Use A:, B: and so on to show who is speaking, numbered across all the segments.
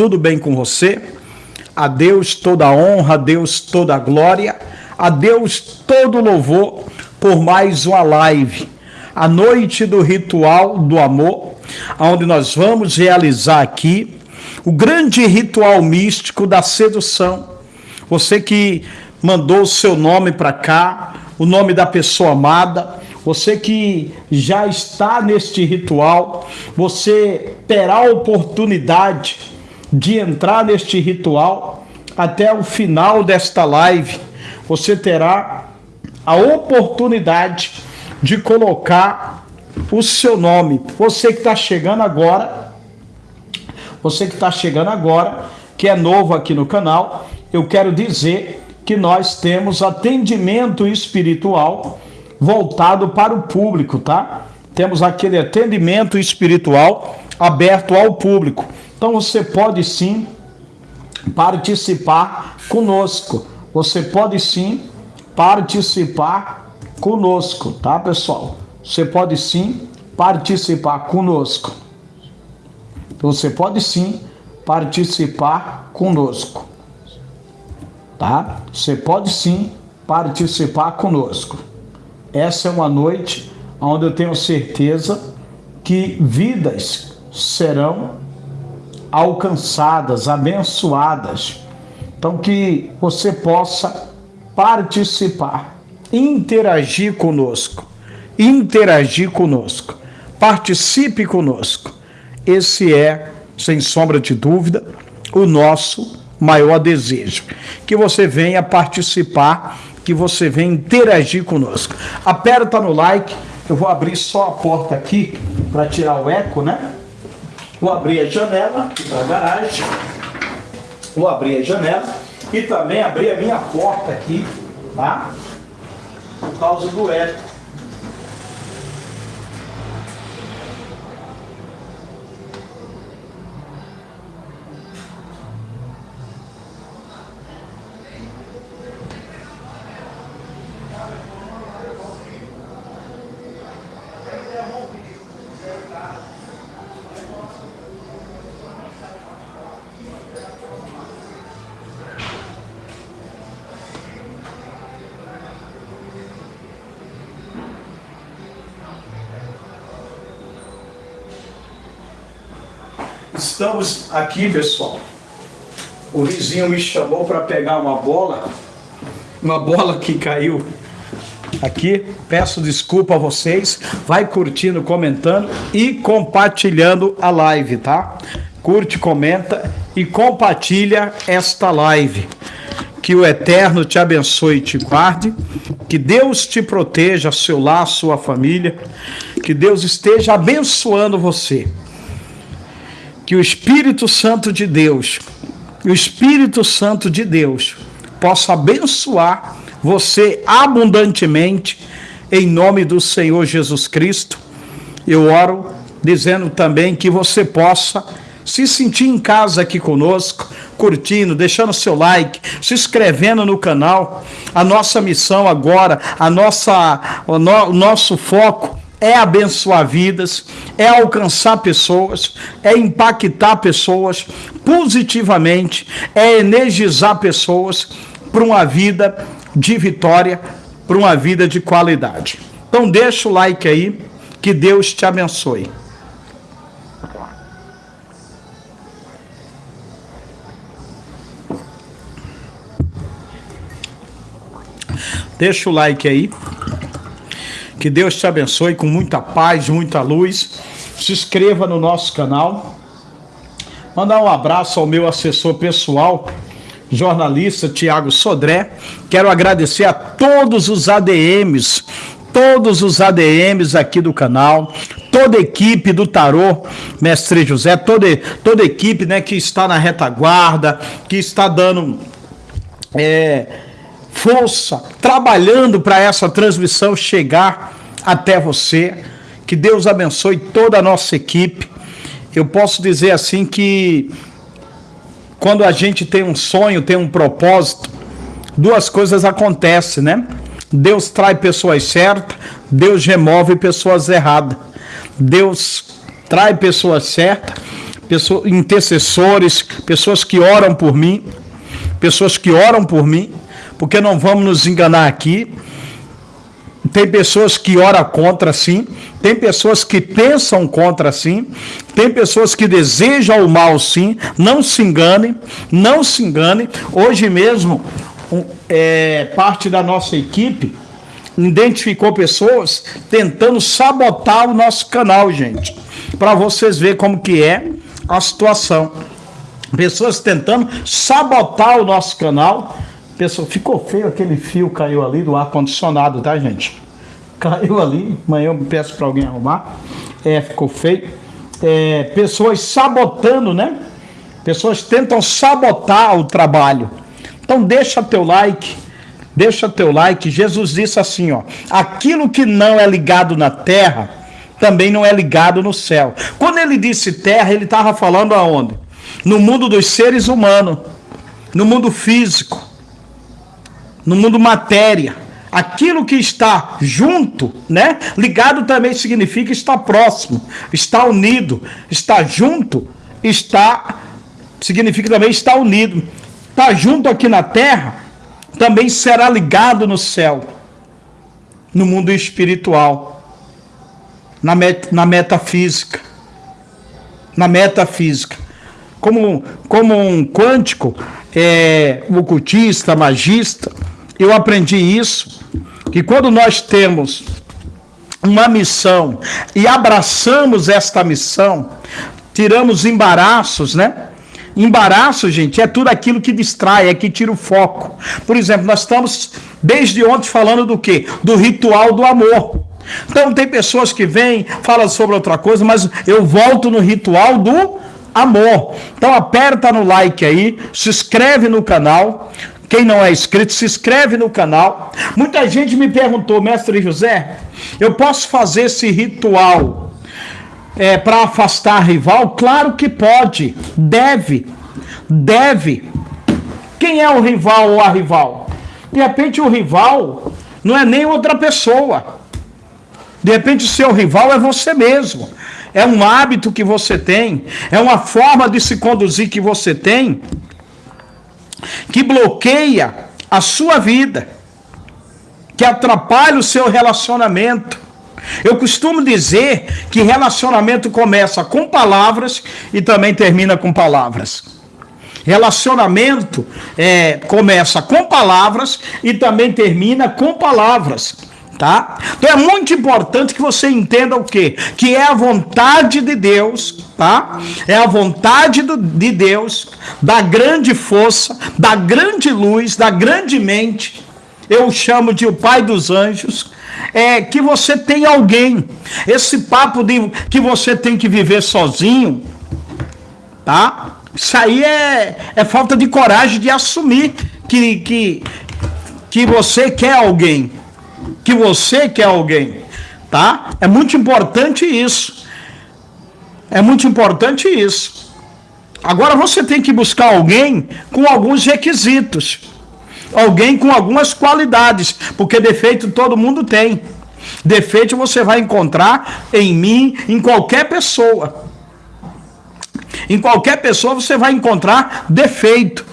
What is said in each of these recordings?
A: tudo bem com você? A Deus toda honra, a Deus toda glória, a Deus todo louvor por mais uma live. A noite do ritual do amor, onde nós vamos realizar aqui o grande ritual místico da sedução. Você que mandou o seu nome para cá, o nome da pessoa amada, você que já está neste ritual, você terá a oportunidade de entrar neste ritual até o final desta live. Você terá a oportunidade de colocar o seu nome. Você que está chegando agora, você que está chegando agora, que é novo aqui no canal, eu quero dizer que nós temos atendimento espiritual voltado para o público, tá? Temos aquele atendimento espiritual aberto ao público. Então você pode sim participar conosco. Você pode sim participar conosco, tá, pessoal? Você pode sim participar conosco. Você pode sim participar conosco. Tá? Você pode sim participar conosco. Essa é uma noite onde eu tenho certeza que vidas serão alcançadas, abençoadas. Então, que você possa participar, interagir conosco, interagir conosco, participe conosco. Esse é, sem sombra de dúvida, o nosso maior desejo. Que você venha participar que você vem interagir conosco. Aperta no like, eu vou abrir só a porta aqui para tirar o eco, né? Vou abrir a janela aqui para a garagem. Vou abrir a janela e também abrir a minha porta aqui, tá? Por causa do eco. Aqui, pessoal. O vizinho me chamou para pegar uma bola, uma bola que caiu aqui. Peço desculpa a vocês. Vai curtindo, comentando e compartilhando a live, tá? Curte, comenta e compartilha esta live. Que o Eterno te abençoe e te guarde. Que Deus te proteja, seu lar, sua família. Que Deus esteja abençoando você que o Espírito Santo de Deus, o Espírito Santo de Deus, possa abençoar você abundantemente, em nome do Senhor Jesus Cristo. Eu oro dizendo também que você possa se sentir em casa aqui conosco, curtindo, deixando seu like, se inscrevendo no canal. A nossa missão agora, a nossa, o, no, o nosso foco é abençoar vidas, é alcançar pessoas, é impactar pessoas positivamente, é energizar pessoas para uma vida de vitória, para uma vida de qualidade. Então deixa o like aí, que Deus te abençoe. Deixa o like aí. Que Deus te abençoe com muita paz, muita luz. Se inscreva no nosso canal. Mandar um abraço ao meu assessor pessoal, jornalista Tiago Sodré. Quero agradecer a todos os ADMs, todos os ADMs aqui do canal, toda a equipe do Tarô, Mestre José, toda, toda a equipe né, que está na retaguarda, que está dando. É, força, trabalhando para essa transmissão chegar até você. Que Deus abençoe toda a nossa equipe. Eu posso dizer assim que quando a gente tem um sonho, tem um propósito, duas coisas acontecem, né? Deus traz pessoas certas, Deus remove pessoas erradas. Deus traz pessoas certas pessoas, intercessores, pessoas que oram por mim, pessoas que oram por mim, porque não vamos nos enganar aqui. Tem pessoas que oram contra sim, tem pessoas que pensam contra sim, tem pessoas que desejam o mal sim, não se engane, não se engane. Hoje mesmo, é, parte da nossa equipe identificou pessoas tentando sabotar o nosso canal, gente. Para vocês verem como que é a situação. Pessoas tentando sabotar o nosso canal. Pessoa, ficou feio aquele fio caiu ali do ar condicionado, tá, gente? Caiu ali, amanhã eu peço para alguém arrumar. É, ficou feio. É, pessoas sabotando, né? Pessoas tentam sabotar o trabalho. Então deixa teu like, deixa teu like. Jesus disse assim, ó: aquilo que não é ligado na terra também não é ligado no céu. Quando ele disse terra, ele estava falando aonde? No mundo dos seres humanos, no mundo físico, no mundo matéria. Aquilo que está junto, né? Ligado também significa estar próximo, estar unido, estar junto, está significa também estar unido. Está junto aqui na terra, também será ligado no céu, no mundo espiritual, na, met na metafísica. Na metafísica. Como, como um quântico, é, ocultista, magista, eu aprendi isso, que quando nós temos uma missão e abraçamos esta missão, tiramos embaraços, né? Embaraço, gente, é tudo aquilo que distrai, é que tira o foco. Por exemplo, nós estamos desde ontem falando do quê? Do ritual do amor. Então tem pessoas que vêm, falam sobre outra coisa, mas eu volto no ritual do amor. Então aperta no like aí, se inscreve no canal. Quem não é inscrito, se inscreve no canal. Muita gente me perguntou, mestre José, eu posso fazer esse ritual é, para afastar rival? Claro que pode, deve, deve. Quem é o rival ou a rival? De repente o rival não é nem outra pessoa. De repente o seu rival é você mesmo. É um hábito que você tem, é uma forma de se conduzir que você tem que bloqueia a sua vida, que atrapalha o seu relacionamento eu costumo dizer que relacionamento começa com palavras e também termina com palavras. Relacionamento é, começa com palavras e também termina com palavras. Tá? Então é muito importante que você entenda o quê? Que é a vontade de Deus, tá? É a vontade do, de Deus, da grande força, da grande luz, da grande mente. Eu chamo de o Pai dos Anjos, é que você tem alguém. Esse papo de que você tem que viver sozinho, tá? Isso aí é, é falta de coragem de assumir que, que, que você quer alguém. Que você quer alguém, tá? É muito importante isso. É muito importante isso. Agora você tem que buscar alguém com alguns requisitos alguém com algumas qualidades, porque defeito todo mundo tem. Defeito você vai encontrar em mim, em qualquer pessoa. Em qualquer pessoa você vai encontrar defeito.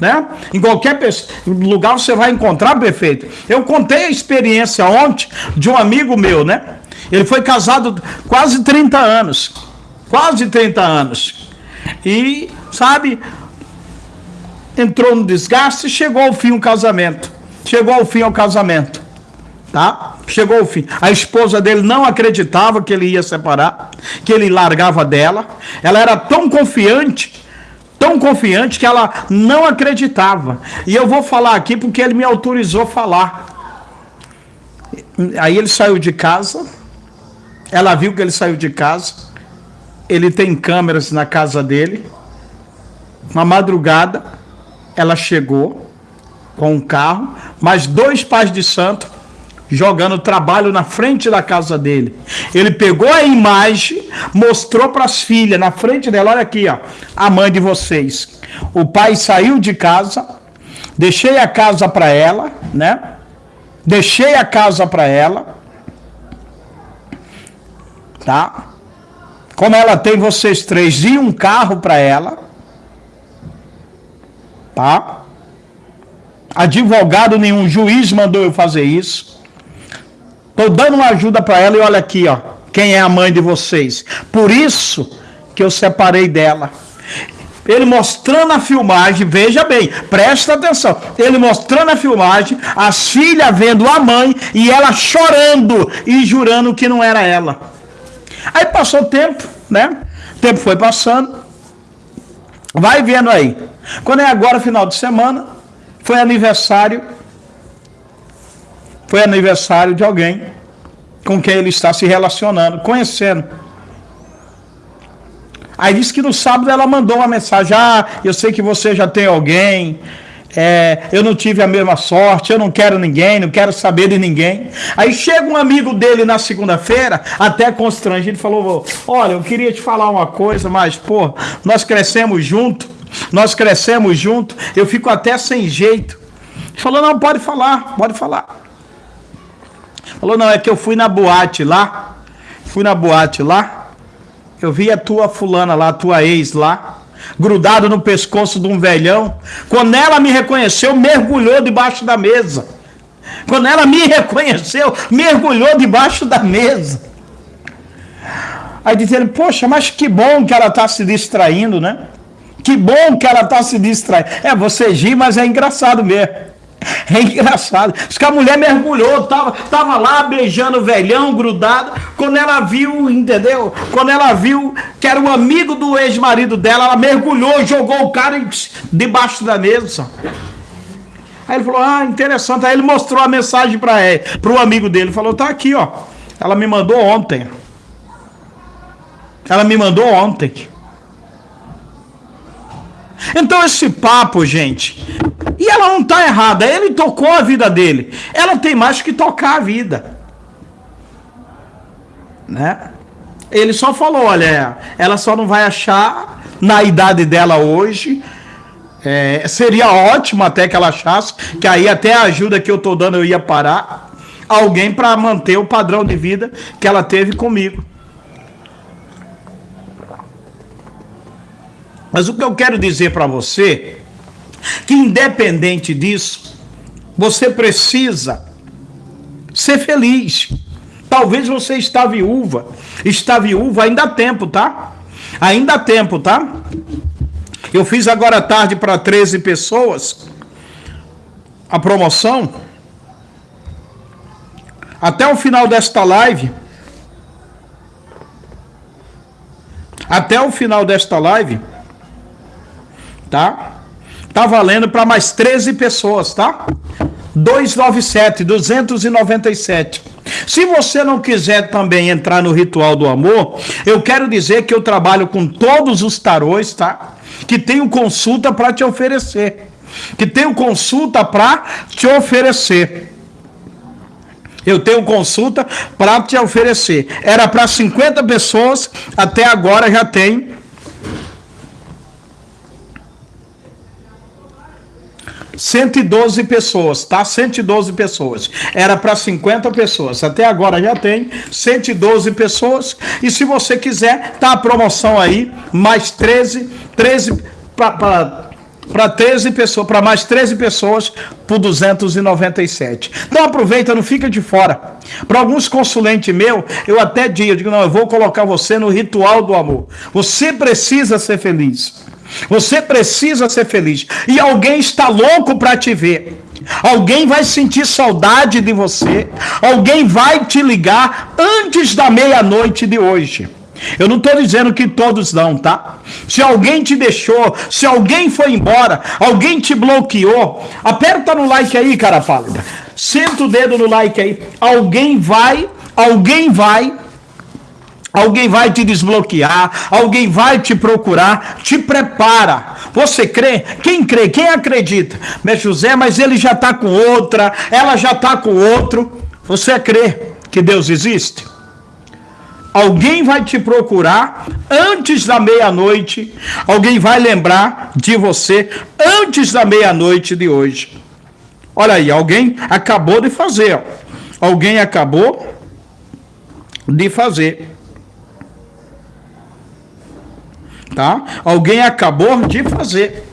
A: Né? Em qualquer lugar você vai encontrar defeito. Eu contei a experiência ontem de um amigo meu, né? Ele foi casado quase 30 anos. Quase 30 anos. E, sabe, entrou no desgaste e chegou ao fim o casamento. Chegou ao fim o casamento. Tá? Chegou ao fim. A esposa dele não acreditava que ele ia separar, que ele largava dela. Ela era tão confiante, tão confiante que ela não acreditava. E eu vou falar aqui porque ele me autorizou a falar. Aí ele saiu de casa. Ela viu que ele saiu de casa. Ele tem câmeras na casa dele. Uma madrugada, ela chegou com um carro, mas dois pais de santo jogando trabalho na frente da casa dele. Ele pegou a imagem, mostrou para as filhas na frente dela, olha aqui, ó, a mãe de vocês. O pai saiu de casa, deixei a casa para ela, né? Deixei a casa para ela. Tá? como ela tem vocês três e um carro para ela, tá? Advogado nenhum, juiz mandou eu fazer isso. Estou dando uma ajuda para ela e olha aqui, ó, quem é a mãe de vocês. Por isso que eu separei dela. Ele mostrando a filmagem, veja bem, presta atenção. Ele mostrando a filmagem, as filhas vendo a mãe e ela chorando e jurando que não era ela. Aí passou o tempo, né? O tempo foi passando. Vai vendo aí. Quando é agora, final de semana, foi aniversário. Foi aniversário de alguém com quem ele está se relacionando, conhecendo. Aí disse que no sábado ela mandou uma mensagem: Ah, eu sei que você já tem alguém. É, eu não tive a mesma sorte, eu não quero ninguém, não quero saber de ninguém. Aí chega um amigo dele na segunda-feira, até constrangido, falou: Olha, eu queria te falar uma coisa, mas, pô, nós crescemos junto, nós crescemos junto, eu fico até sem jeito. Ele falou: Não, pode falar, pode falar. Falou: Não, é que eu fui na boate lá, fui na boate lá, eu vi a tua fulana lá, a tua ex lá, grudado no pescoço de um velhão. Quando ela me reconheceu, mergulhou debaixo da mesa. Quando ela me reconheceu, mergulhou debaixo da mesa. Aí dizendo, poxa, mas que bom que ela está se distraindo, né? Que bom que ela está se distraindo. É, você ri, mas é engraçado mesmo. É engraçado. Diz que a mulher mergulhou, tava, tava lá beijando o velhão, grudado. Quando ela viu, entendeu? Quando ela viu que era um amigo do ex-marido dela, ela mergulhou, jogou o cara debaixo da mesa. Aí ele falou: Ah, interessante. Aí ele mostrou a mensagem para o amigo dele. Falou: Tá aqui, ó. Ela me mandou ontem. Ela me mandou ontem. Então esse papo, gente, e ela não está errada, ele tocou a vida dele. Ela tem mais que tocar a vida. Né? Ele só falou, olha, ela só não vai achar na idade dela hoje. É, seria ótimo até que ela achasse, que aí até a ajuda que eu estou dando eu ia parar. Alguém para manter o padrão de vida que ela teve comigo. Mas o que eu quero dizer para você, que independente disso, você precisa ser feliz. Talvez você está viúva, está viúva, ainda há tempo, tá? Ainda há tempo, tá? Eu fiz agora à tarde para 13 pessoas a promoção. Até o final desta live, até o final desta live, tá? Tá valendo para mais 13 pessoas, tá? 297, 297. Se você não quiser também entrar no ritual do amor, eu quero dizer que eu trabalho com todos os tarôs, tá? Que tenho consulta para te oferecer. Que tenho consulta para te oferecer. Eu tenho consulta para te oferecer. Era para 50 pessoas, até agora já tem 112 pessoas, tá? 112 pessoas. Era para 50 pessoas. Até agora já tem 112 pessoas. E se você quiser, tá a promoção aí, mais 13, 13 para para 13 pessoas, para mais 13 pessoas por 297. Então aproveita, não fica de fora. Para alguns consulentes meu, eu até digo, digo, não, eu vou colocar você no ritual do amor. Você precisa ser feliz. Você precisa ser feliz. E alguém está louco para te ver. Alguém vai sentir saudade de você. Alguém vai te ligar antes da meia-noite de hoje. Eu não estou dizendo que todos não, tá? Se alguém te deixou, se alguém foi embora, alguém te bloqueou, aperta no like aí, cara pálida. Senta o dedo no like aí. Alguém vai, alguém vai Alguém vai te desbloquear, alguém vai te procurar, te prepara. Você crê? Quem crê? Quem acredita? Mas José, mas ele já está com outra, ela já está com outro. Você crê que Deus existe? Alguém vai te procurar antes da meia-noite, alguém vai lembrar de você antes da meia-noite de hoje. Olha aí, alguém acabou de fazer. Alguém acabou de fazer. Tá? Alguém acabou de fazer.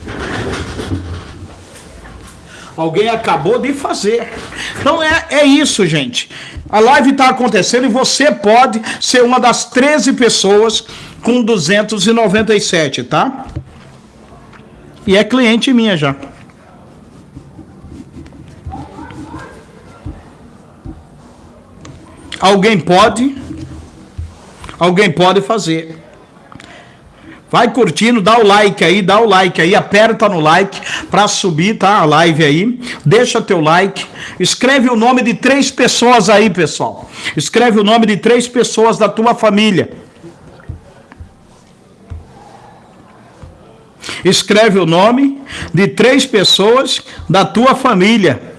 A: Alguém acabou de fazer. Então é, é isso, gente. A live está acontecendo e você pode ser uma das 13 pessoas com 297, tá? E é cliente minha já. Alguém pode? Alguém pode fazer. Vai curtindo, dá o like aí, dá o like aí, aperta no like para subir, tá? A live aí. Deixa teu like. Escreve o nome de três pessoas aí, pessoal. Escreve o nome de três pessoas da tua família. Escreve o nome de três pessoas da tua família.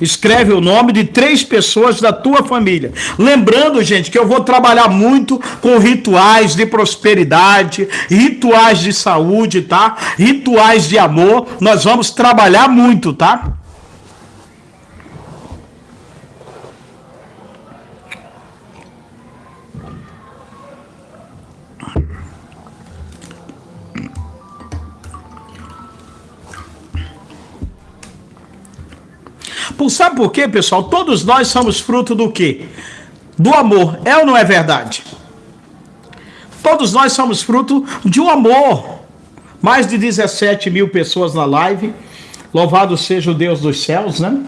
A: Escreve o nome de três pessoas da tua família. Lembrando, gente, que eu vou trabalhar muito com rituais de prosperidade, rituais de saúde, tá? Rituais de amor. Nós vamos trabalhar muito, tá? Por, sabe por quê, pessoal? Todos nós somos fruto do quê? Do amor. É ou não é verdade? Todos nós somos fruto de um amor. Mais de 17 mil pessoas na live. Louvado seja o Deus dos céus, né?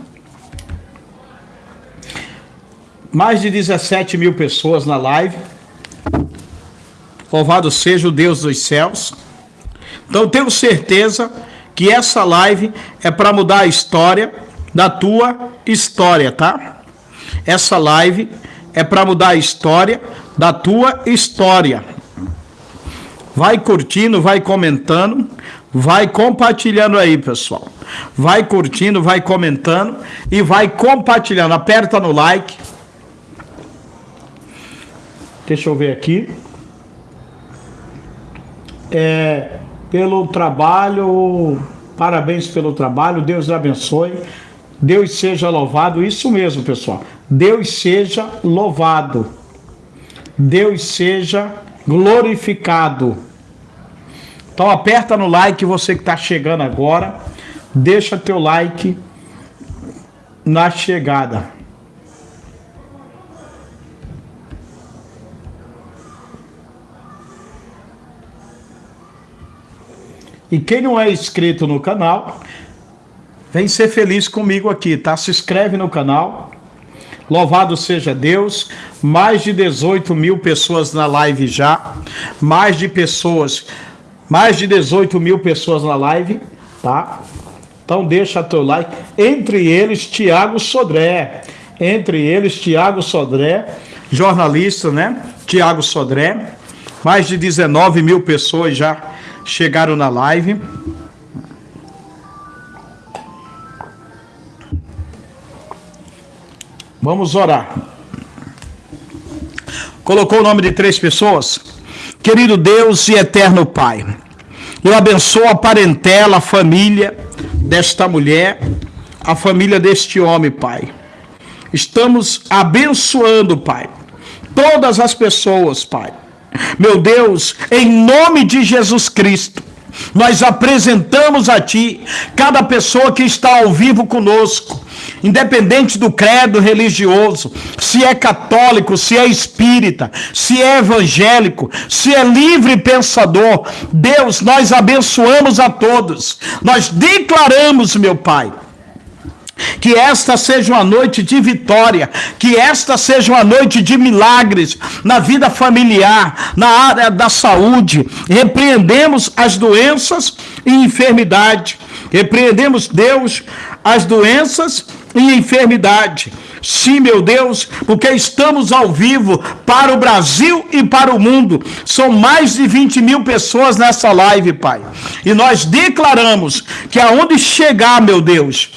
A: Mais de 17 mil pessoas na live. Louvado seja o Deus dos céus. Então tenho certeza que essa live é para mudar a história da tua história, tá? Essa live é para mudar a história da tua história. Vai curtindo, vai comentando, vai compartilhando aí, pessoal. Vai curtindo, vai comentando e vai compartilhando. Aperta no like. Deixa eu ver aqui. É, pelo trabalho, parabéns pelo trabalho, Deus abençoe. Deus seja louvado, isso mesmo, pessoal. Deus seja louvado. Deus seja glorificado. Então aperta no like você que está chegando agora. Deixa teu like na chegada. E quem não é inscrito no canal, Vem ser feliz comigo aqui, tá? Se inscreve no canal. Louvado seja Deus. Mais de 18 mil pessoas na live já. Mais de pessoas, mais de 18 mil pessoas na live, tá? Então deixa teu like. Entre eles, Tiago Sodré. Entre eles, Tiago Sodré, jornalista, né? Tiago Sodré. Mais de 19 mil pessoas já chegaram na live. Vamos orar. Colocou o nome de três pessoas? Querido Deus e eterno Pai, eu abençoo a parentela, a família desta mulher, a família deste homem, Pai. Estamos abençoando, Pai, todas as pessoas, Pai. Meu Deus, em nome de Jesus Cristo, nós apresentamos a Ti cada pessoa que está ao vivo conosco, independente do credo religioso, se é católico, se é espírita, se é evangélico, se é livre pensador. Deus, nós abençoamos a todos. Nós declaramos, meu Pai, que esta seja uma noite de vitória, que esta seja uma noite de milagres na vida familiar, na área da saúde. Repreendemos as doenças e enfermidade. Repreendemos, Deus, as doenças e enfermidade. Sim, meu Deus, porque estamos ao vivo para o Brasil e para o mundo. São mais de 20 mil pessoas nessa live, Pai. E nós declaramos que aonde chegar, meu Deus,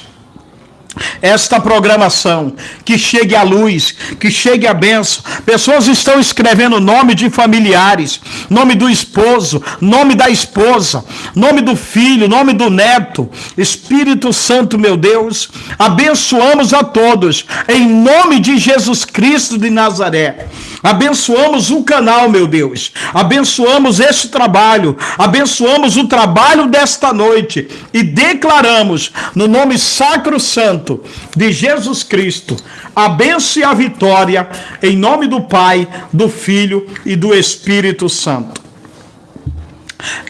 A: esta programação, que chegue a luz, que chegue a benção. Pessoas estão escrevendo nome de familiares, nome do esposo, nome da esposa, nome do filho, nome do neto. Espírito Santo, meu Deus, abençoamos a todos, em nome de Jesus Cristo de Nazaré. Abençoamos o canal, meu Deus. Abençoamos este trabalho. Abençoamos o trabalho desta noite. E declaramos, no nome sacro santo de Jesus Cristo, a bênção e a vitória, em nome do Pai, do Filho e do Espírito Santo.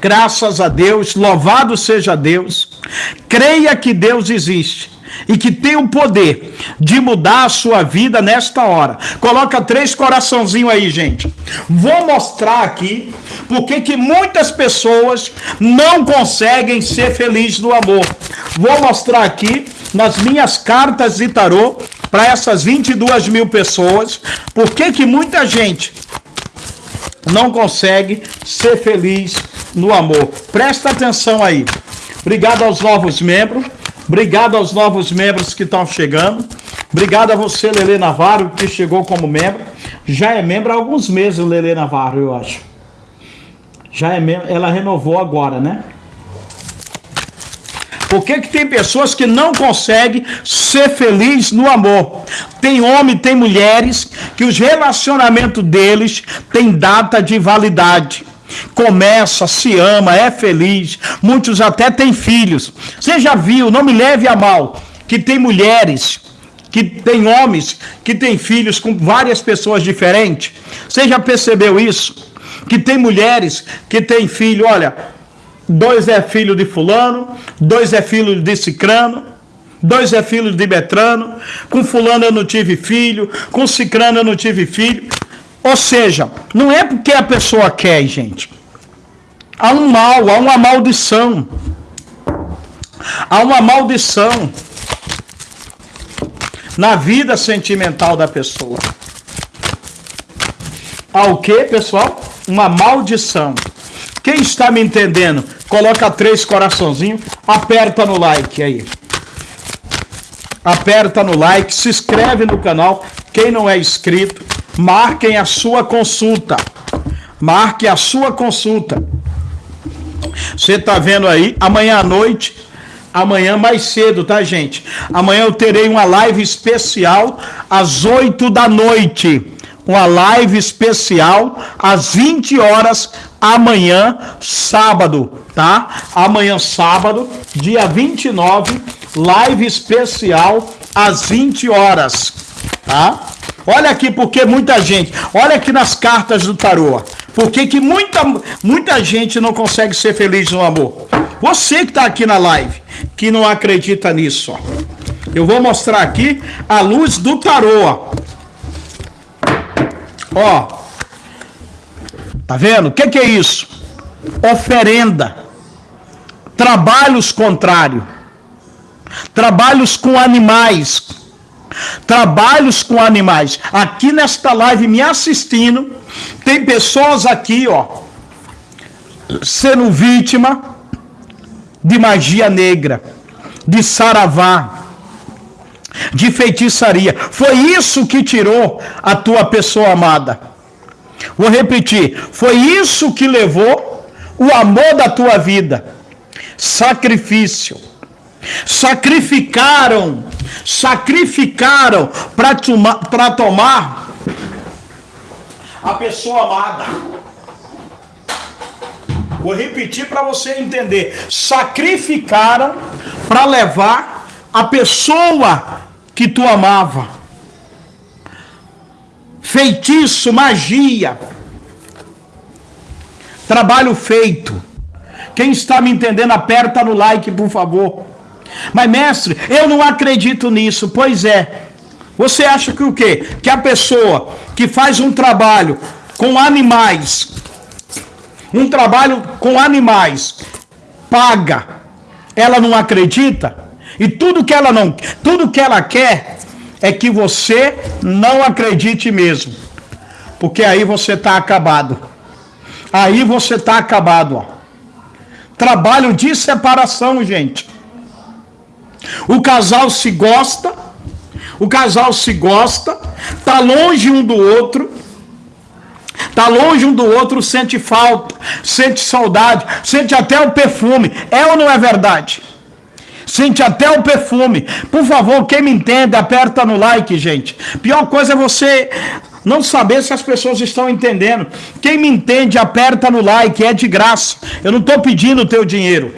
A: Graças a Deus, louvado seja Deus. Creia que Deus existe e que tem o poder de mudar a sua vida nesta hora. Coloca três coraçãozinhos aí, gente. Vou mostrar aqui porque que muitas pessoas não conseguem ser felizes no amor. Vou mostrar aqui nas minhas cartas de tarô para essas 22 mil pessoas porque que muita gente não consegue ser feliz no amor. Presta atenção aí. Obrigado aos novos membros. Obrigado aos novos membros que estão chegando. Obrigado a você, Lele Navarro, que chegou como membro. Já é membro há alguns meses, Lele Navarro, eu acho. Já é membro, ela renovou agora, né? Por que, que tem pessoas que não conseguem ser felizes no amor? Tem homem, tem mulheres que os relacionamentos deles têm data de validade começa, se ama, é feliz, muitos até têm filhos. Você já viu, não me leve a mal, que tem mulheres, que tem homens, que têm filhos com várias pessoas diferentes? Você já percebeu isso? Que tem mulheres que têm filho, olha, dois é filho de fulano, dois é filho de cicrano, dois é filho de Betrano, com fulano eu não tive filho, com cicrano eu não tive filho. Ou seja, não é porque a pessoa quer, gente. Há um mal, há uma maldição. Há uma maldição na vida sentimental da pessoa. Há o que, pessoal? Uma maldição. Quem está me entendendo, coloca três coraçãozinhos, aperta no like aí. Aperta no like, se inscreve no canal. Quem não é inscrito, marquem a sua consulta. Marque a sua consulta. Você está vendo aí, amanhã à noite, amanhã mais cedo, tá, gente? Amanhã eu terei uma live especial às 8 da noite. Uma live especial às 20 horas amanhã, sábado, tá? Amanhã, sábado, dia 29, live especial às 20 horas, tá? Olha aqui porque muita gente, olha aqui nas cartas do tarô, porque que muita, muita gente não consegue ser feliz no amor. Você que está aqui na live, que não acredita nisso, ó. eu vou mostrar aqui a luz do tarô. Ó, ó tá vendo? O que, que é isso? Oferenda, trabalhos contrários, trabalhos com animais, trabalhos com animais. Aqui nesta live me assistindo, tem pessoas aqui, ó, sendo vítima de magia negra, de saravá, de feitiçaria. Foi isso que tirou a tua pessoa amada. Vou repetir, foi isso que levou o amor da tua vida. Sacrifício. Sacrificaram sacrificaram para tomar a pessoa amada. Vou repetir para você entender: sacrificaram para levar a pessoa que tu amava. Feitiço, magia, trabalho feito. Quem está me entendendo, aperta no like, por favor. Mas, mestre, eu não acredito nisso. Pois é. Você acha que o quê? Que a pessoa que faz um trabalho com animais, um trabalho com animais, paga, ela não acredita? E tudo que ela não, tudo que ela quer é que você não acredite mesmo. Porque aí você está acabado. Aí você está acabado, ó. Trabalho de separação, gente. O casal se gosta, o casal se gosta, tá longe um do outro, tá longe um do outro, sente falta, sente saudade, sente até o perfume. É ou não é verdade? Sente até o perfume. Por favor, quem me entende, aperta no like, gente. Pior coisa é você não saber se as pessoas estão entendendo. Quem me entende, aperta no like, é de graça. Eu não estou pedindo o teu dinheiro.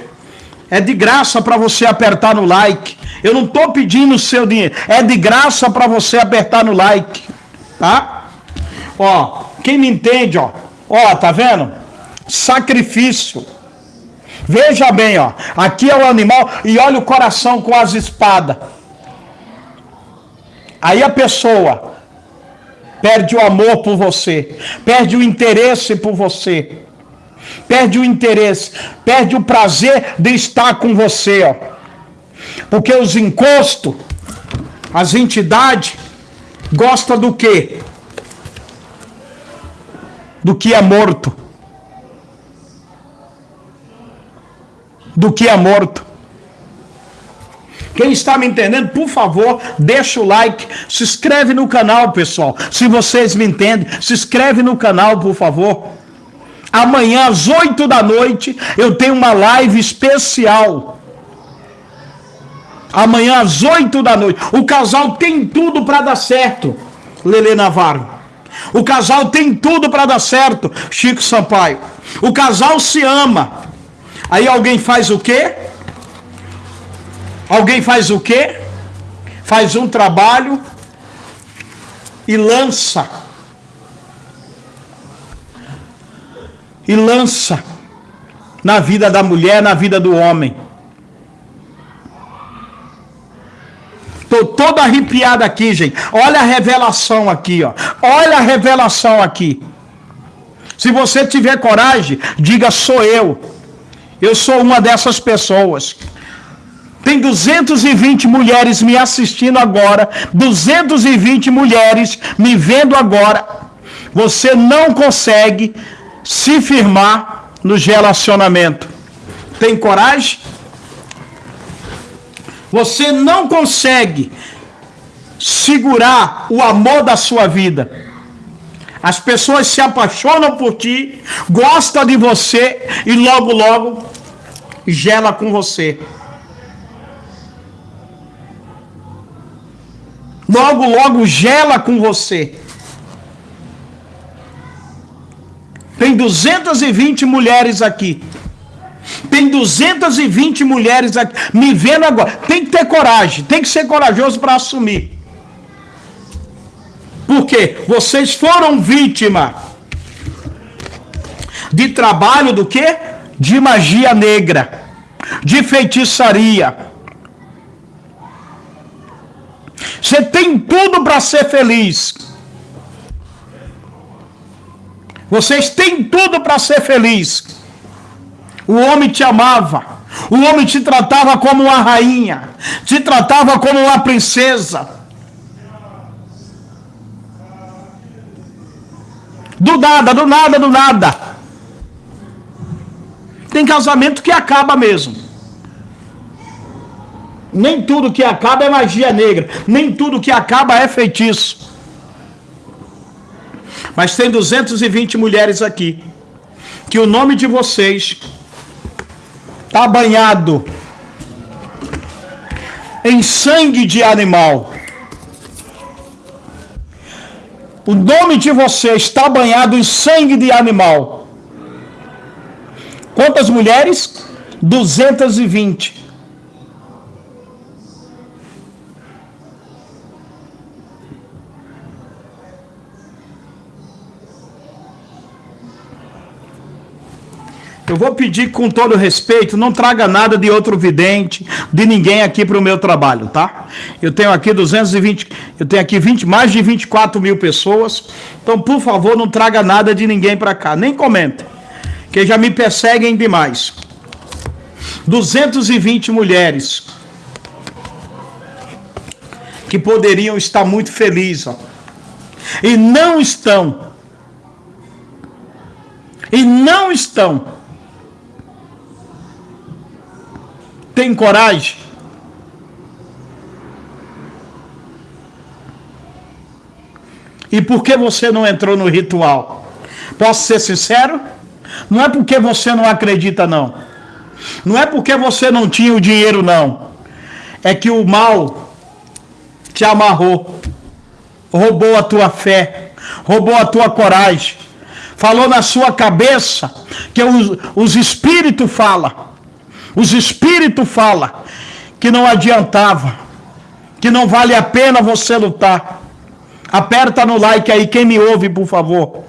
A: É de graça para você apertar no like. Eu não estou pedindo o seu dinheiro. É de graça para você apertar no like. Tá? Ó, quem me entende, ó. Ó, tá vendo? Sacrifício. Veja bem, ó. Aqui é o animal e olha o coração com as espadas. Aí a pessoa perde o amor por você, perde o interesse por você, perde o interesse, perde o prazer de estar com você, ó. Porque os encostos, as entidades, gostam do quê? Do que é morto. Do que é morto. Quem está me entendendo, por favor, deixa o like, se inscreve no canal, pessoal. Se vocês me entendem, se inscreve no canal, por favor. Amanhã às 8 da noite eu tenho uma live especial. Amanhã às 8 da noite. O casal tem tudo para dar certo. Lele Navarro. O casal tem tudo para dar certo. Chico Sampaio. O casal se ama. Aí alguém faz o quê? Alguém faz o quê? Faz um trabalho e lança. E lança na vida da mulher, na vida do homem. Estou todo arrepiado aqui, gente. Olha a revelação aqui, ó. Olha a revelação aqui. Se você tiver coragem, diga sou eu. Eu sou uma dessas pessoas. Tem 220 mulheres me assistindo agora, 220 mulheres me vendo agora. Você não consegue se firmar no relacionamento. Tem coragem? Você não consegue segurar o amor da sua vida. As pessoas se apaixonam por ti, gostam de você e logo, logo gela com você. logo, logo gela com você. Tem 220 mulheres aqui. Tem 220 mulheres aqui me vendo agora. Tem que ter coragem, tem que ser corajoso para assumir. Porque vocês foram vítima de trabalho do que? De magia negra, de feitiçaria Você tem tudo para ser feliz. Vocês têm tudo para ser feliz. O homem te amava. O homem te tratava como uma rainha. Te tratava como uma princesa. Do nada, do nada, do nada. Tem casamento que acaba mesmo. Nem tudo que acaba é magia negra. Nem tudo que acaba é feitiço. Mas tem 220 mulheres aqui. Que o nome de vocês está banhado em sangue de animal. O nome de vocês está banhado em sangue de animal. Quantas mulheres? 220. Eu vou pedir com todo respeito, não traga nada de outro vidente, de ninguém aqui para o meu trabalho, tá? Eu tenho aqui 220, eu tenho aqui 20, mais de 24 mil pessoas, então por favor não traga nada de ninguém para cá, nem comenta, que já me perseguem demais. 220 mulheres que poderiam estar muito felizes, ó, e não estão. E não estão Tem coragem? E por que você não entrou no ritual? Posso ser sincero? Não é porque você não acredita, não. Não é porque você não tinha o dinheiro, não. É que o mal te amarrou, roubou a tua fé, roubou a tua coragem, falou na sua cabeça que os, os espíritos falam os espíritos falam que não adiantava, que não vale a pena você lutar. Aperta no like aí, quem me ouve, por favor.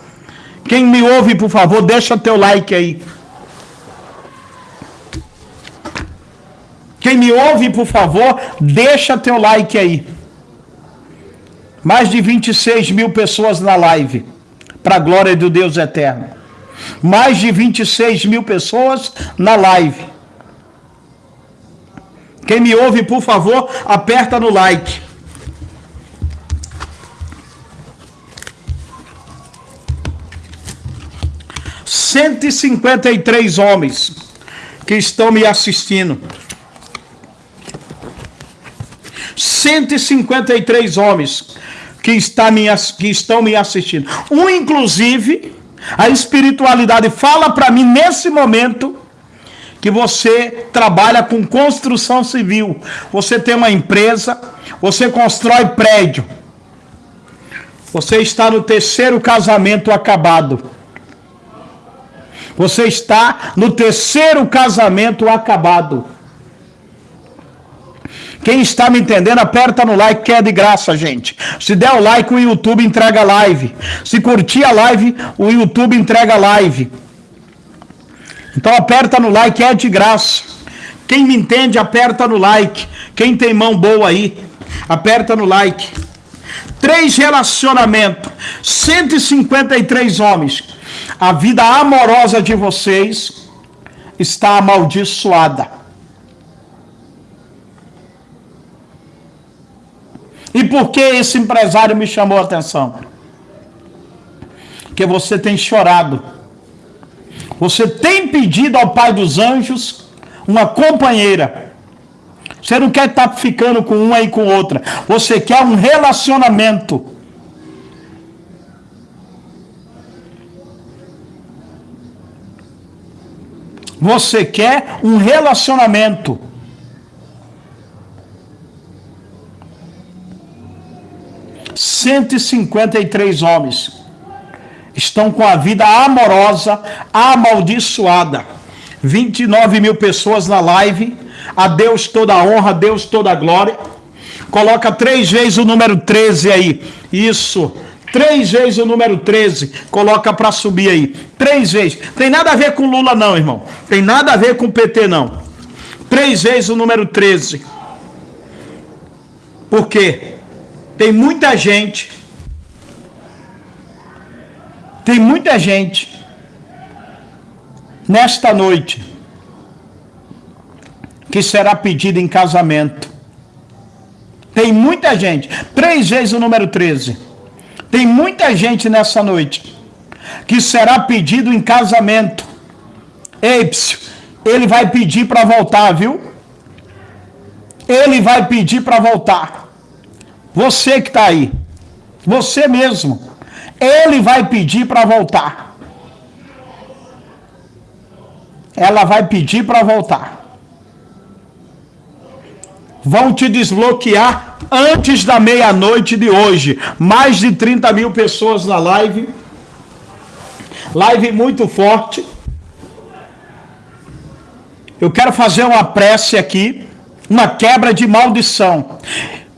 A: Quem me ouve, por favor, deixa teu like aí. Quem me ouve, por favor, deixa teu like aí. Mais de 26 mil pessoas na live. Para a glória do Deus eterno. Mais de 26 mil pessoas na live. Quem me ouve, por favor, aperta no like. Cento e cinquenta e três homens que estão me assistindo. 153 homens que, está me, que estão me assistindo. Um, inclusive, a espiritualidade fala para mim nesse momento que você trabalha com construção civil. Você tem uma empresa, você constrói prédio. Você está no terceiro casamento acabado. Você está no terceiro casamento acabado. Quem está me entendendo, aperta no like, que é de graça, gente. Se der o like, o YouTube entrega live. Se curtir a live, o YouTube entrega live. Então aperta no like, é de graça. Quem me entende, aperta no like. Quem tem mão boa aí, aperta no like. Três relacionamentos, 153 homens. A vida amorosa de vocês está amaldiçoada. E por que esse empresário me chamou a atenção? Porque você tem chorado. Você tem pedido ao Pai dos Anjos uma companheira. Você não quer estar ficando com uma e com outra. Você quer um relacionamento. Você quer um relacionamento. 153 homens estão com a vida amorosa amaldiçoada. 29 mil pessoas na live. A Deus toda a honra, a Deus toda a glória. Coloca três vezes o número 13 aí. Isso. Três vezes o número 13. Coloca para subir aí. Três vezes. Tem nada a ver com Lula, não, irmão. Tem nada a ver com PT, não. Três vezes o número 13. Por quê? Tem muita gente, tem muita gente nesta noite que será pedida em casamento. Tem muita gente, três vezes o número 13. Tem muita gente nessa noite que será pedido em casamento. Ei, ele vai pedir para voltar, viu? Ele vai pedir para voltar. Você que está aí, você mesmo, ele vai pedir para voltar. Ela vai pedir para voltar. Vão te desbloquear antes da meia-noite de hoje. Mais de 30 mil pessoas na live. Live muito forte. Eu quero fazer uma prece aqui, uma quebra de maldição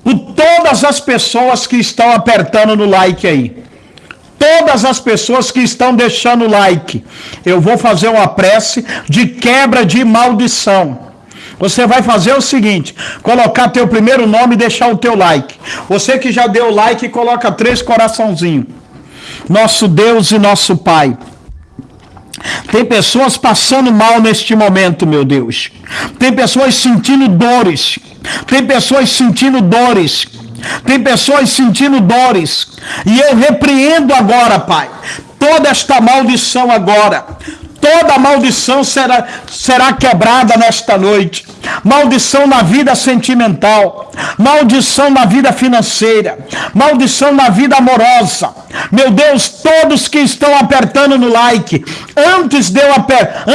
A: por todas as pessoas que estão apertando no like aí. Todas as pessoas que estão deixando like. Eu vou fazer uma prece de quebra de maldição. Você vai fazer o seguinte: colocar teu primeiro nome e deixar o teu like. Você que já deu like, coloca três coraçãozinhos. Nosso Deus e nosso Pai. Tem pessoas passando mal neste momento, meu Deus. Tem pessoas sentindo dores. Tem pessoas sentindo dores. Tem pessoas sentindo dores. E eu repreendo agora, Pai, toda esta maldição agora. Toda maldição será, será quebrada nesta noite. maldição na vida sentimental, maldição na vida financeira, maldição na vida amorosa. Meu Deus, todos que estão apertando no like, antes de eu,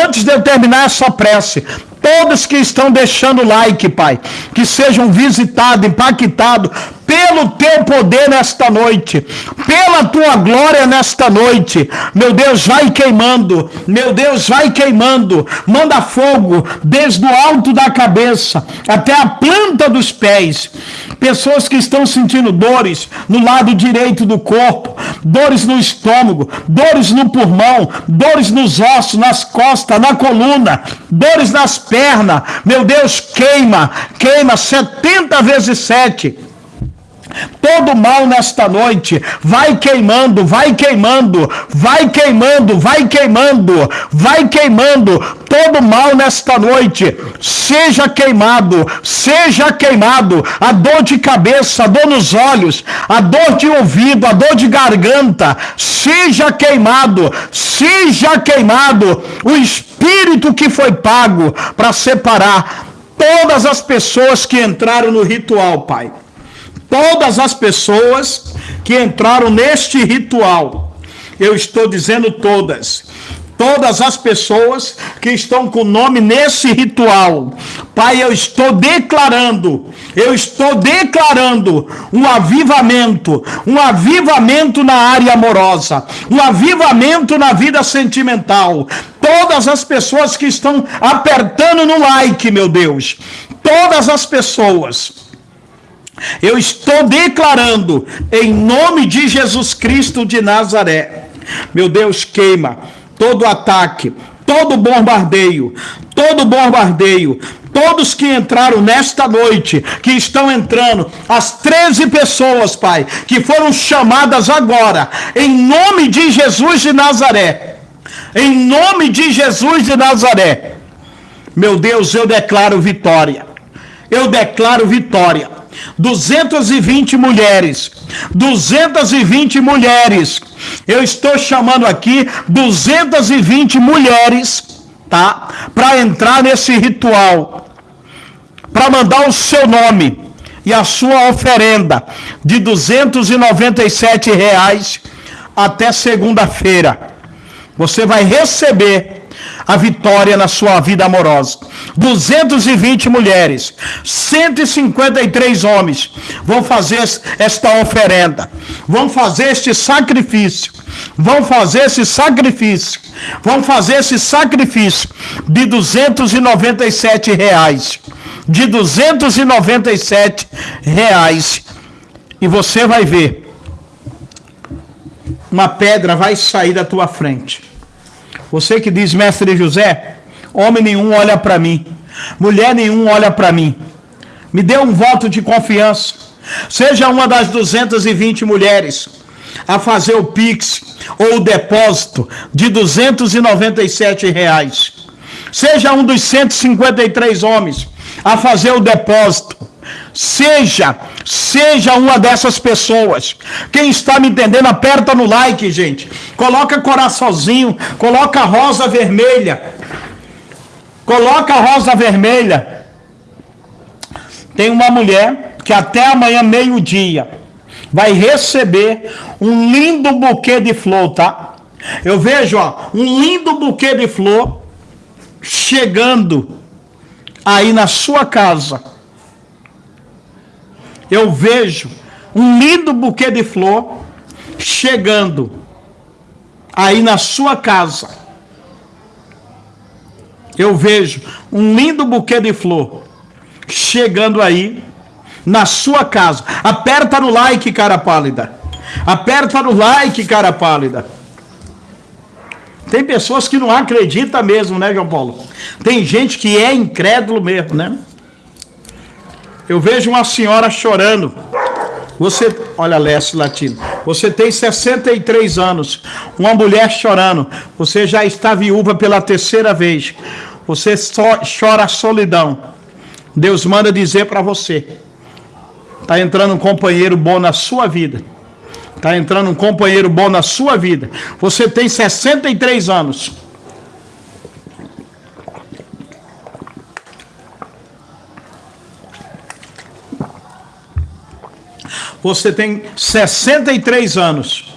A: antes de eu terminar essa prece, todos que estão deixando like, Pai, que sejam visitados, impactados pelo teu poder nesta noite, pela tua glória nesta noite. Meu Deus, vai queimando, meu Deus, vai queimando, manda fogo desde o alto da cabeça até a planta dos pés. Pessoas que estão sentindo dores no lado direito do corpo, dores no estômago, dores no pulmão, dores nos ossos, nas costas, na coluna, dores nas pernas. Meu Deus, queima, queima 70 vezes 7 Todo mal nesta noite vai queimando, vai queimando, vai queimando, vai queimando, vai queimando. Todo mal nesta noite seja queimado, seja queimado. A dor de cabeça, a dor nos olhos, a dor de ouvido, a dor de garganta, seja queimado, seja queimado. O espírito que foi pago para separar todas as pessoas que entraram no ritual, Pai todas as pessoas que entraram neste ritual. Eu estou dizendo todas. Todas as pessoas que estão com o nome nesse ritual. Pai, eu estou declarando, eu estou declarando um avivamento, um avivamento na área amorosa, um avivamento na vida sentimental. Todas as pessoas que estão apertando no like, meu Deus, todas as pessoas eu estou declarando em nome de Jesus Cristo de Nazaré. Meu Deus, queima todo ataque, todo bombardeio, todo bombardeio, todos que entraram nesta noite, que estão entrando, as 13 pessoas, Pai, que foram chamadas agora, em nome de Jesus de Nazaré. Em nome de Jesus de Nazaré. Meu Deus, eu declaro vitória. Eu declaro vitória 220 mulheres. 220 mulheres. Eu estou chamando aqui 220 mulheres, tá? Para entrar nesse ritual. Para mandar o seu nome e a sua oferenda de 297 reais até segunda-feira. Você vai receber a vitória na sua vida amorosa. 220 mulheres, 153 homens vão fazer esta oferenda, vão fazer este sacrifício, vão fazer esse sacrifício, vão fazer esse sacrifício de 297 reais, de 297 reais, e você vai ver, uma pedra vai sair da tua frente você que diz, mestre José, homem nenhum olha para mim, mulher nenhum olha para mim. Me dê um voto de confiança. Seja uma das 220 mulheres a fazer o Pix ou o depósito de 297 reais. Seja um dos 153 homens a fazer o depósito Seja, seja uma dessas pessoas. Quem está me entendendo, aperta no like, gente. Coloca coraçãozinho, coloca rosa vermelha. Coloca rosa vermelha. Tem uma mulher que até amanhã, meio-dia, vai receber um lindo buquê de flor, tá? Eu vejo, ó, um lindo buquê de flor chegando aí na sua casa eu vejo um lindo buquê de flor chegando aí na sua casa. Eu vejo um lindo buquê de flor chegando aí na sua casa. Aperta no like, cara pálida. Aperta no like, cara pálida. Tem pessoas que não acreditam mesmo, né, João Paulo? Tem gente que é incrédulo mesmo, né? Eu vejo uma senhora chorando. Você, olha, Leste Latino, você tem 63 anos, uma mulher chorando, você já está viúva pela terceira vez, você só chora solidão. Deus manda dizer para você: está entrando um companheiro bom na sua vida. Está entrando um companheiro bom na sua vida. Você tem 63 anos. Você tem 63 anos.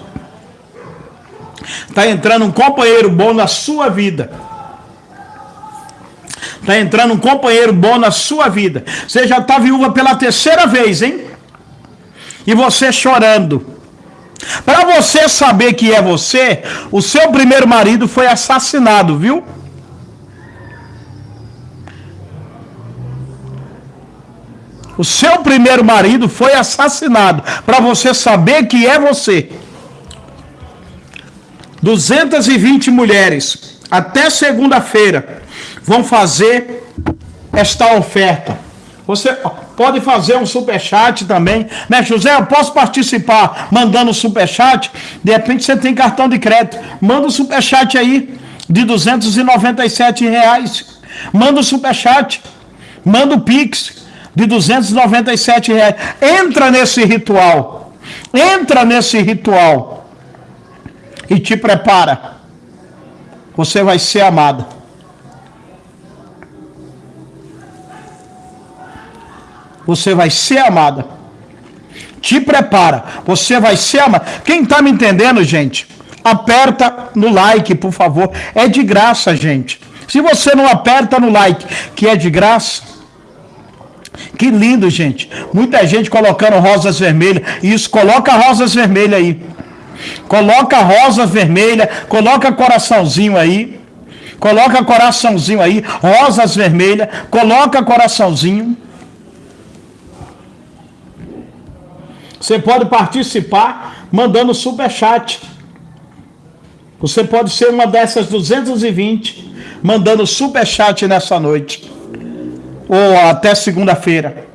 A: Está entrando um companheiro bom na sua vida. Está entrando um companheiro bom na sua vida. Você já está viúva pela terceira vez, hein? E você chorando. Para você saber que é você, o seu primeiro marido foi assassinado, viu? O seu primeiro marido foi assassinado. Para você saber que é você. 220 mulheres até segunda-feira vão fazer esta oferta. Você pode fazer um super chat também, né, José? Eu posso participar mandando super chat. De repente você tem cartão de crédito, manda um super chat aí de 297 reais. Manda um super chat, manda o pix de 297 reais. Entra nesse ritual, entra nesse ritual e te prepara. Você vai ser amada. você vai ser amada. Te prepara, você vai ser amada. Quem está me entendendo, gente? Aperta no like, por favor. É de graça, gente. Se você não aperta no like, que é de graça, que lindo, gente. Muita gente colocando rosas vermelhas. Isso, coloca rosas vermelhas aí. Coloca rosas vermelhas, coloca coraçãozinho aí. Coloca coraçãozinho aí, rosas vermelhas, coloca coraçãozinho. Você pode participar mandando super chat. Você pode ser uma dessas 220 mandando super chat nessa noite ou até segunda-feira.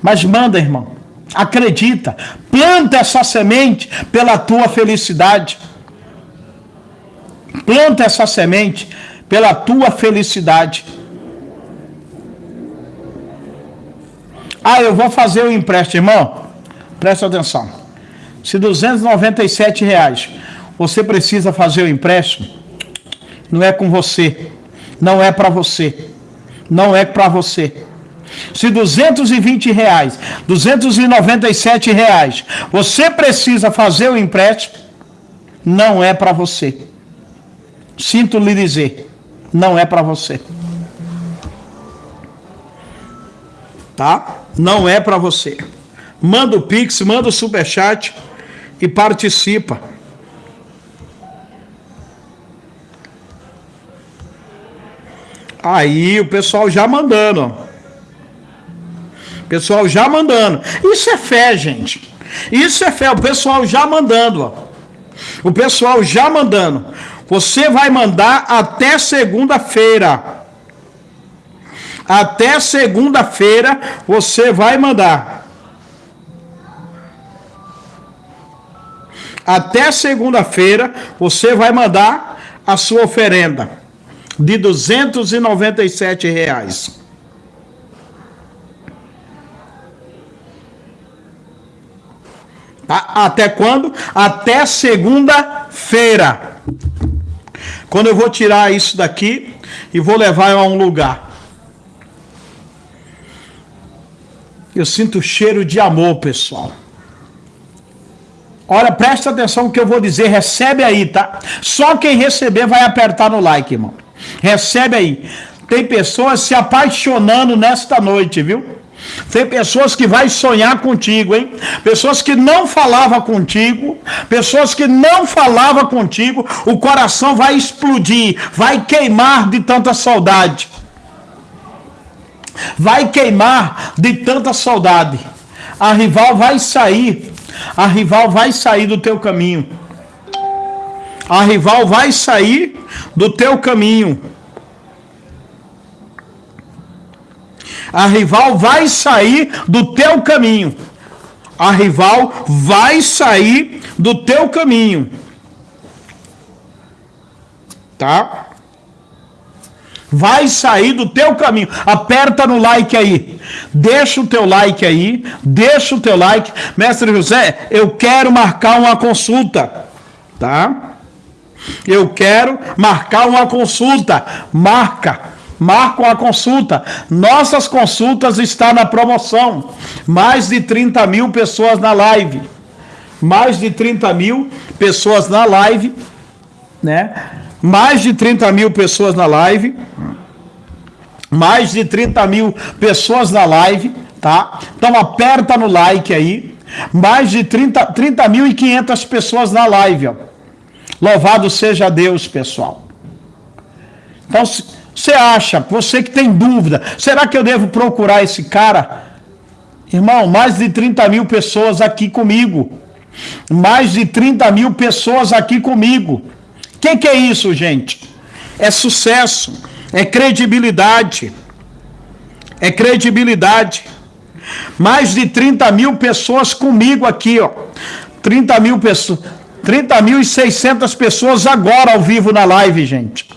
A: Mas manda, irmão. Acredita. Planta essa semente pela tua felicidade. Planta essa semente pela tua felicidade. Ah, eu vou fazer o empréstimo, irmão. Presta atenção. Se 297 reais você precisa fazer o empréstimo, não é com você, não é para você, não é para você. Se 220 reais, 297 reais, você precisa fazer o empréstimo, não é para você. Sinto lhe dizer, não é para você. Tá? Não é para você manda o Pix, manda o Superchat e participa. Aí o pessoal já mandando. Pessoal já mandando. Isso é fé, gente. Isso é fé. O pessoal já mandando. Ó. O pessoal já mandando. Você vai mandar até segunda-feira. Até segunda-feira você vai mandar. até segunda-feira você vai mandar a sua oferenda de 297 reais. Tá? Até quando? Até segunda-feira. Quando eu vou tirar isso daqui e vou levar a um lugar. Eu sinto cheiro de amor, pessoal. Olha, presta atenção no que eu vou dizer, recebe aí, tá? Só quem receber vai apertar no like, irmão. Recebe aí. Tem pessoas se apaixonando nesta noite, viu? Tem pessoas que vai sonhar contigo, hein? Pessoas que não falavam contigo, pessoas que não falavam contigo, o coração vai explodir, vai queimar de tanta saudade. Vai queimar de tanta saudade. A rival vai sair a rival vai sair do teu caminho. A rival vai sair do teu caminho. A rival vai sair do teu caminho. A rival vai sair do teu caminho. Tá? vai sair do teu caminho. Aperta no like aí. Deixa o teu like aí. Deixa o teu like. Mestre José, eu quero marcar uma consulta. Tá? Eu quero marcar uma consulta. Marca. marcam a consulta. Nossas consultas estão na promoção. Mais de 30 mil pessoas na live. Mais de 30 mil pessoas na live, né? Mais de 30 mil pessoas na live. Mais de 30 mil pessoas na live, tá? Então aperta no like aí. Mais de 30, 30 mil e 500 pessoas na live, ó. Louvado seja Deus, pessoal. Então, você acha, você que tem dúvida, será que eu devo procurar esse cara? Irmão, mais de 30 mil pessoas aqui comigo. Mais de 30 mil pessoas aqui comigo. O que, que é isso, gente? É sucesso, é credibilidade. É credibilidade. Mais de 30 mil pessoas comigo aqui, ó. 30 mil pessoas. 30 mil e 600 pessoas agora ao vivo na live, gente.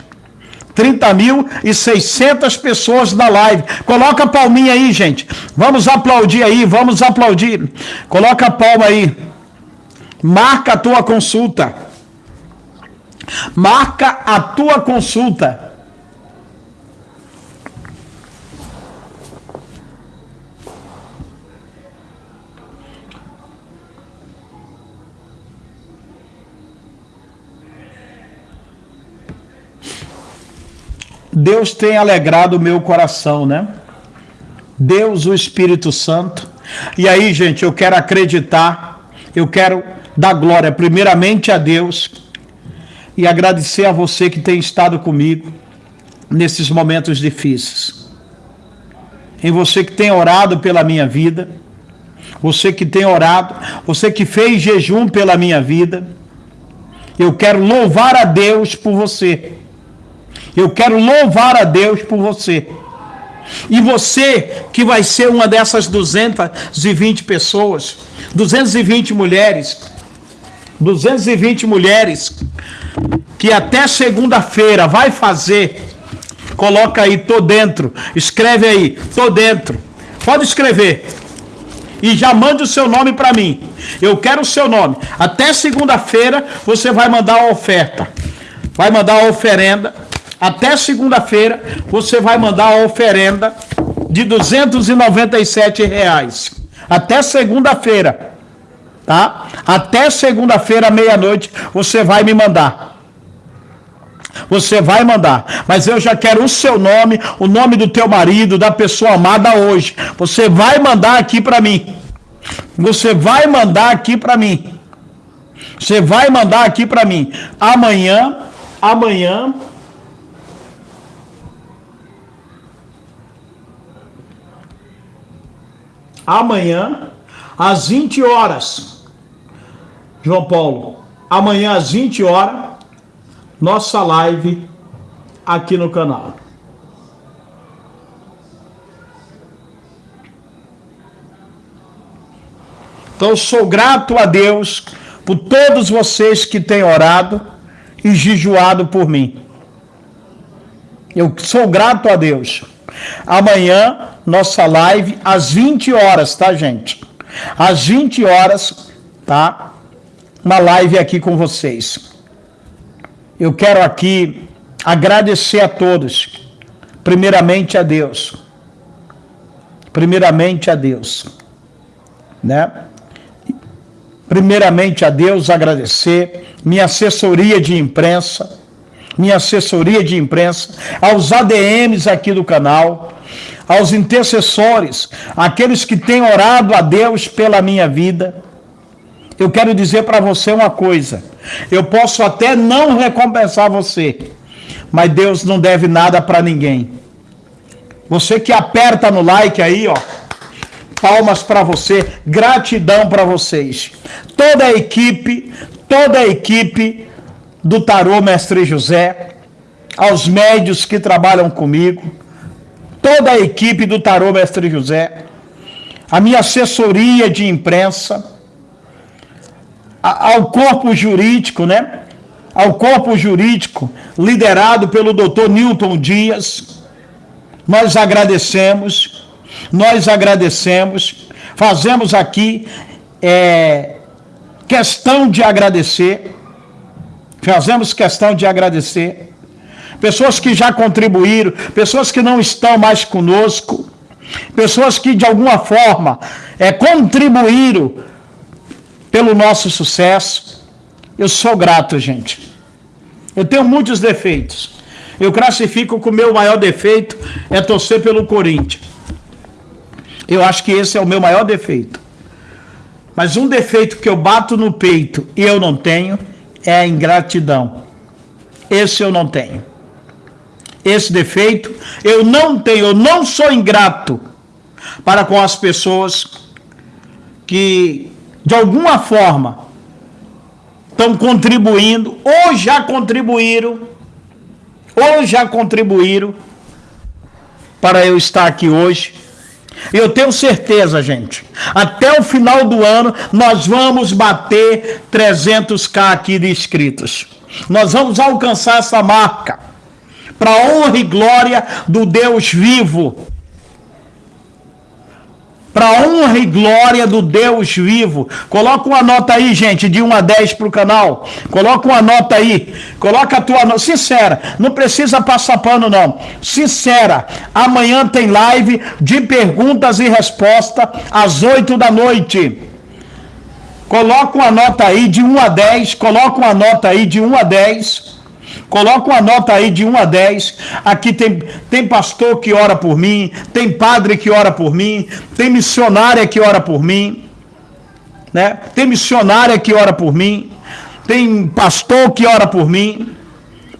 A: 30 mil e 600 pessoas na live. Coloca a palminha aí, gente. Vamos aplaudir aí, vamos aplaudir. Coloca a palma aí. Marca a tua consulta. Marca a tua consulta. Deus tem alegrado o meu coração, né? Deus, o Espírito Santo. E aí, gente, eu quero acreditar, eu quero dar glória primeiramente a Deus e agradecer a você que tem estado comigo nesses momentos difíceis. Em você que tem orado pela minha vida, você que tem orado, você que fez jejum pela minha vida. Eu quero louvar a Deus por você. Eu quero louvar a Deus por você. E você que vai ser uma dessas 220 pessoas, 220 mulheres, 220 mulheres que até segunda-feira vai fazer. Coloca aí, tô dentro. Escreve aí, tô dentro. Pode escrever. E já mande o seu nome para mim. Eu quero o seu nome. Até segunda-feira você vai mandar a oferta. Vai mandar a oferenda até segunda-feira você vai mandar a oferenda de 297 reais. Até segunda-feira, tá? Até segunda-feira, meia-noite, você vai me mandar. Você vai mandar, mas eu já quero o seu nome, o nome do teu marido, da pessoa amada hoje. Você vai mandar aqui para mim. Você vai mandar aqui para mim. Você vai mandar aqui para mim. Amanhã, amanhã amanhã, às 20 horas. João Paulo, amanhã às 20 horas, nossa live aqui no canal. Então, sou grato a Deus por todos vocês que têm orado e jejuado por mim. Eu sou grato a Deus. Amanhã, nossa live às 20 horas, tá, gente? Às 20 horas, tá? Uma live aqui com vocês. Eu quero aqui agradecer a todos. Primeiramente a Deus. Primeiramente a Deus. Né? Primeiramente a Deus agradecer minha assessoria de imprensa, minha assessoria de imprensa, aos ADMs aqui do canal, aos intercessores, aqueles que têm orado a Deus pela minha vida. Eu quero dizer para você uma coisa: eu posso até não recompensar você, mas Deus não deve nada para ninguém. Você que aperta no like aí, ó, palmas para você, gratidão para vocês. Toda a equipe, toda a equipe do Tarô Mestre José, aos médios que trabalham comigo, toda a equipe do Tarô Mestre José, a minha assessoria de imprensa, ao corpo jurídico, né? Ao corpo jurídico liderado pelo doutor Newton Dias, nós agradecemos, nós agradecemos, fazemos aqui é, questão de agradecer. Fazemos questão de agradecer, pessoas que já contribuíram, pessoas que não estão mais conosco, pessoas que de alguma forma é, contribuíram pelo nosso sucesso. Eu sou grato, gente. Eu tenho muitos defeitos. Eu classifico que o meu maior defeito é torcer pelo Corinthians. Eu acho que esse é o meu maior defeito. Mas um defeito que eu bato no peito e eu não tenho é a ingratidão. Esse eu não tenho. Esse defeito eu não tenho, eu não sou ingrato para com as pessoas que de alguma forma estão contribuindo ou já contribuíram ou já contribuíram para eu estar aqui hoje. Eu tenho certeza, gente, até o final do ano nós vamos bater 300k aqui de inscritos. Nós vamos alcançar essa marca para honra e glória do Deus vivo para honra e glória do Deus vivo. Coloca uma nota aí, gente, de 1 a 10 para o canal. Coloca uma nota aí. Coloca a tua nota. Sincera, não precisa passar pano, não. Sincera, amanhã tem live de perguntas e respostas às 8 da noite. Coloca uma nota aí de 1 a 10. Coloca uma nota aí de 1 a 10. Coloca uma nota aí de 1 a 10. Aqui tem, tem pastor que ora por mim, tem padre que ora por mim, tem missionária que ora por mim, né? Tem missionária que ora por mim, tem pastor que ora por mim.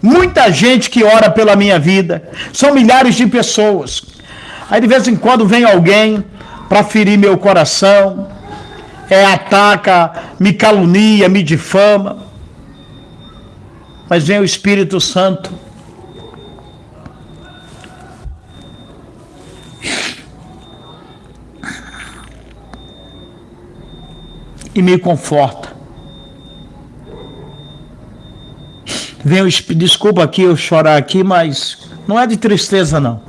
A: Muita gente que ora pela minha vida. São milhares de pessoas. Aí de vez em quando vem alguém para ferir meu coração, é, ataca, me calunia, me difama mas vem o Espírito Santo. E me conforta. Vem o desculpa aqui eu chorar aqui, mas não é de tristeza não.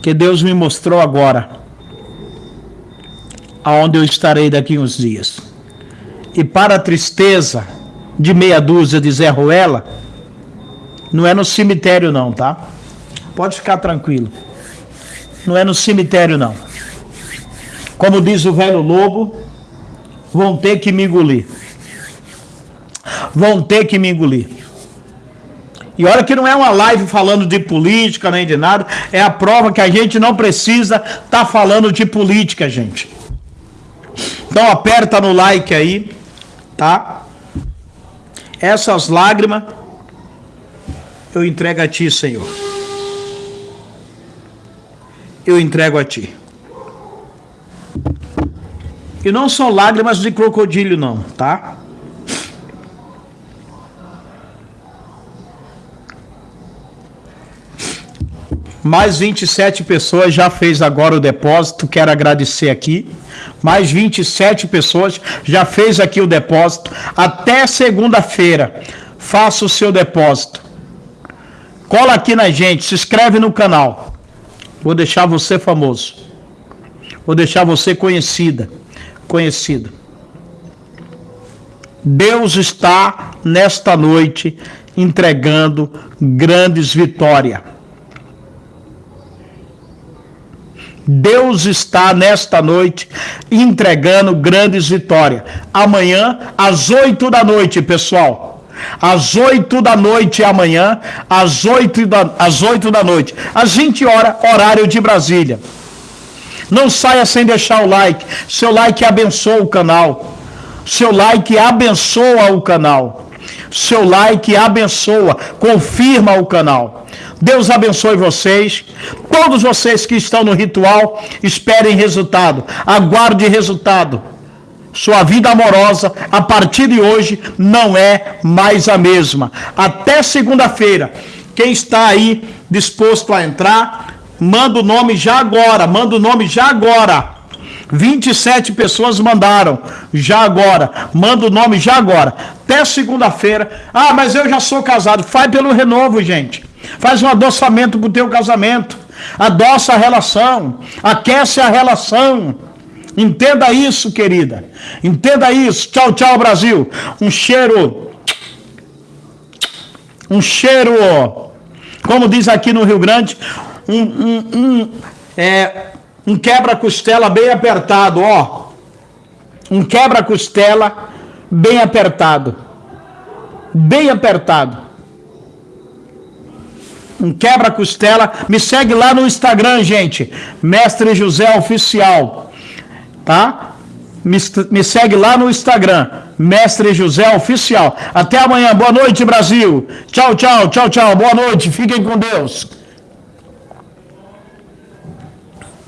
A: Que Deus me mostrou agora aonde eu estarei daqui uns dias. E para a tristeza, de meia dúzia de Zé Ruela, não é no cemitério não, tá? Pode ficar tranquilo. Não é no cemitério não. Como diz o velho lobo, vão ter que me engolir. Vão ter que me engolir. E olha que não é uma live falando de política nem de nada, é a prova que a gente não precisa estar tá falando de política, gente. Então aperta no like aí, tá? Essas lágrimas eu entrego a ti, Senhor. Eu entrego a ti. E não são lágrimas de crocodilo, não, tá? Mais 27 pessoas já fez agora o depósito. Quero agradecer aqui. Mais 27 pessoas já fez aqui o depósito. Até segunda-feira, faça o seu depósito. Cola aqui na gente, se inscreve no canal. Vou deixar você famoso. Vou deixar você conhecida, conhecida. Deus está nesta noite entregando grandes vitórias. Deus está nesta noite entregando grandes vitórias. Amanhã, às oito da noite, pessoal. Às oito da noite amanhã, às oito da, às da noite, às 20 horas, horário de Brasília. Não saia sem deixar o like. Seu like abençoa o canal. Seu like abençoa o canal. Seu like abençoa, confirma o canal. Deus abençoe vocês. Todos vocês que estão no ritual, esperem resultado. Aguarde resultado. Sua vida amorosa, a partir de hoje, não é mais a mesma. Até segunda-feira. Quem está aí disposto a entrar, manda o nome já agora. Manda o nome já agora. 27 pessoas mandaram já agora. Manda o nome já agora. Até segunda-feira. Ah, mas eu já sou casado. Faz pelo renovo, gente. Faz um adoçamento para o teu casamento. Adoça a relação. Aquece a relação. Entenda isso, querida. Entenda isso. Tchau, tchau, Brasil. Um cheiro Um cheiro, como diz aqui no Rio Grande, um, um, um, é, um quebra-costela bem apertado, ó. Um quebra-costela bem apertado. Bem apertado. Um quebra-costela. Me segue lá no Instagram, gente. Mestre José Oficial. Tá? Me, me segue lá no Instagram. Mestre José Oficial. Até amanhã. Boa noite, Brasil. Tchau, tchau, tchau, tchau. Boa noite. Fiquem com Deus.